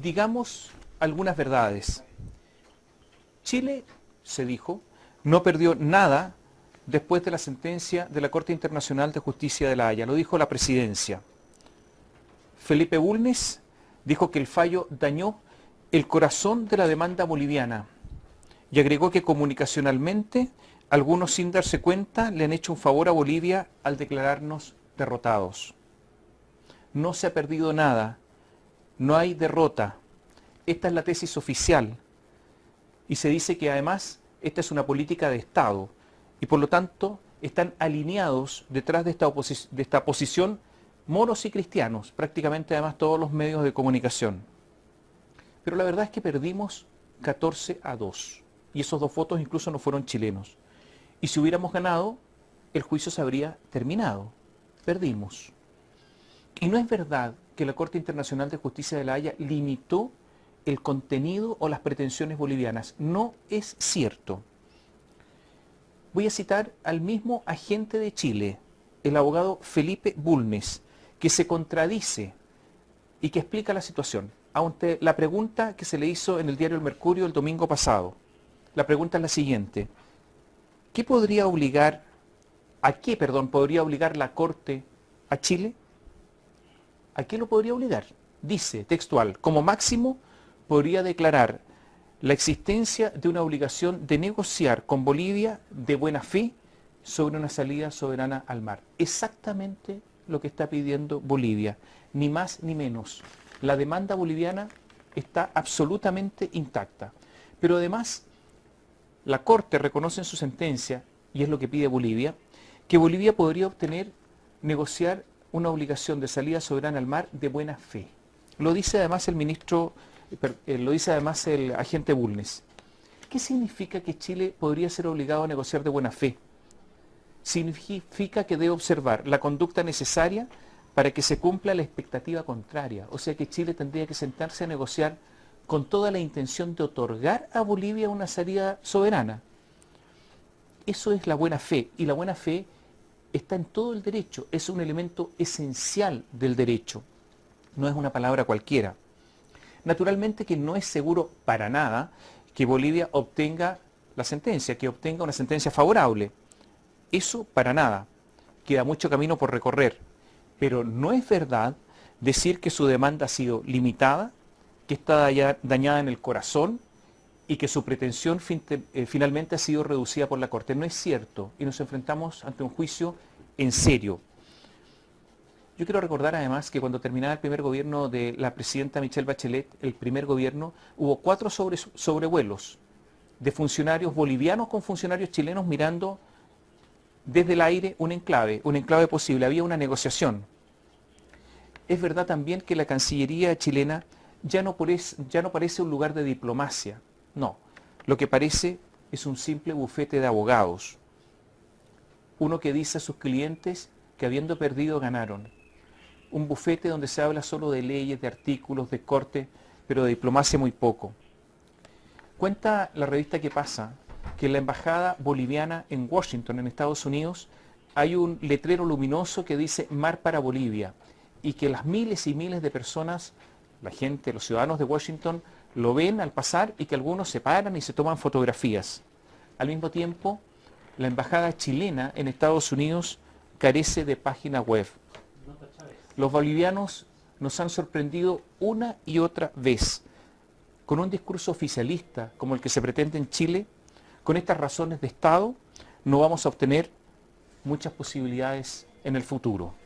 digamos algunas verdades. Chile, se dijo, no perdió nada después de la sentencia de la Corte Internacional de Justicia de la Haya. Lo dijo la presidencia. Felipe Bulnes dijo que el fallo dañó el corazón de la demanda boliviana y agregó que comunicacionalmente algunos sin darse cuenta le han hecho un favor a Bolivia al declararnos derrotados. No se ha perdido nada, no hay derrota. Esta es la tesis oficial y se dice que además esta es una política de Estado y por lo tanto están alineados detrás de esta, de posición moros y cristianos, prácticamente además todos los medios de comunicación. Pero la verdad es que perdimos 14 a 2 y esos dos votos incluso no fueron chilenos. Y si hubiéramos ganado, el juicio se habría terminado. Perdimos. Y no es verdad que la Corte Internacional de Justicia de la Haya limitó el contenido o las pretensiones bolivianas. No es cierto. Voy a citar al mismo agente de Chile, el abogado Felipe Bulnes, que se contradice y que explica la situación. Ante la pregunta que se le hizo en el diario El Mercurio el domingo pasado, la pregunta es la siguiente. ¿Qué podría obligar, a qué, perdón, podría obligar la Corte a Chile? ¿A qué lo podría obligar? Dice, textual, como máximo podría declarar la existencia de una obligación de negociar con Bolivia de buena fe sobre una salida soberana al mar. Exactamente lo que está pidiendo Bolivia, ni más ni menos. La demanda boliviana está absolutamente intacta. Pero además, la Corte reconoce en su sentencia, y es lo que pide Bolivia, que Bolivia podría obtener, negociar una obligación de salida soberana al mar de buena fe. Lo dice además el ministro eh, lo dice además el agente Bulnes. ¿Qué significa que Chile podría ser obligado a negociar de buena fe? Significa que debe observar la conducta necesaria para que se cumpla la expectativa contraria. O sea que Chile tendría que sentarse a negociar con toda la intención de otorgar a Bolivia una salida soberana. Eso es la buena fe. Y la buena fe está en todo el derecho. Es un elemento esencial del derecho. No es una palabra cualquiera. Naturalmente que no es seguro para nada que Bolivia obtenga la sentencia, que obtenga una sentencia favorable. Eso para nada. Queda mucho camino por recorrer. Pero no es verdad decir que su demanda ha sido limitada, que está dañada en el corazón y que su pretensión eh, finalmente ha sido reducida por la Corte. No es cierto y nos enfrentamos ante un juicio en serio. Yo quiero recordar además que cuando terminaba el primer gobierno de la presidenta Michelle Bachelet, el primer gobierno, hubo cuatro sobrevuelos de funcionarios bolivianos con funcionarios chilenos mirando desde el aire un enclave, un enclave posible. Había una negociación. Es verdad también que la Cancillería chilena ya no, parece, ya no parece un lugar de diplomacia. No, lo que parece es un simple bufete de abogados. Uno que dice a sus clientes que habiendo perdido ganaron un bufete donde se habla solo de leyes, de artículos, de corte, pero de diplomacia muy poco. Cuenta la revista que pasa que en la embajada boliviana en Washington, en Estados Unidos, hay un letrero luminoso que dice Mar para Bolivia y que las miles y miles de personas, la gente, los ciudadanos de Washington, lo ven al pasar y que algunos se paran y se toman fotografías. Al mismo tiempo, la embajada chilena en Estados Unidos carece de página web. Los bolivianos nos han sorprendido una y otra vez con un discurso oficialista como el que se pretende en Chile, con estas razones de Estado, no vamos a obtener muchas posibilidades en el futuro.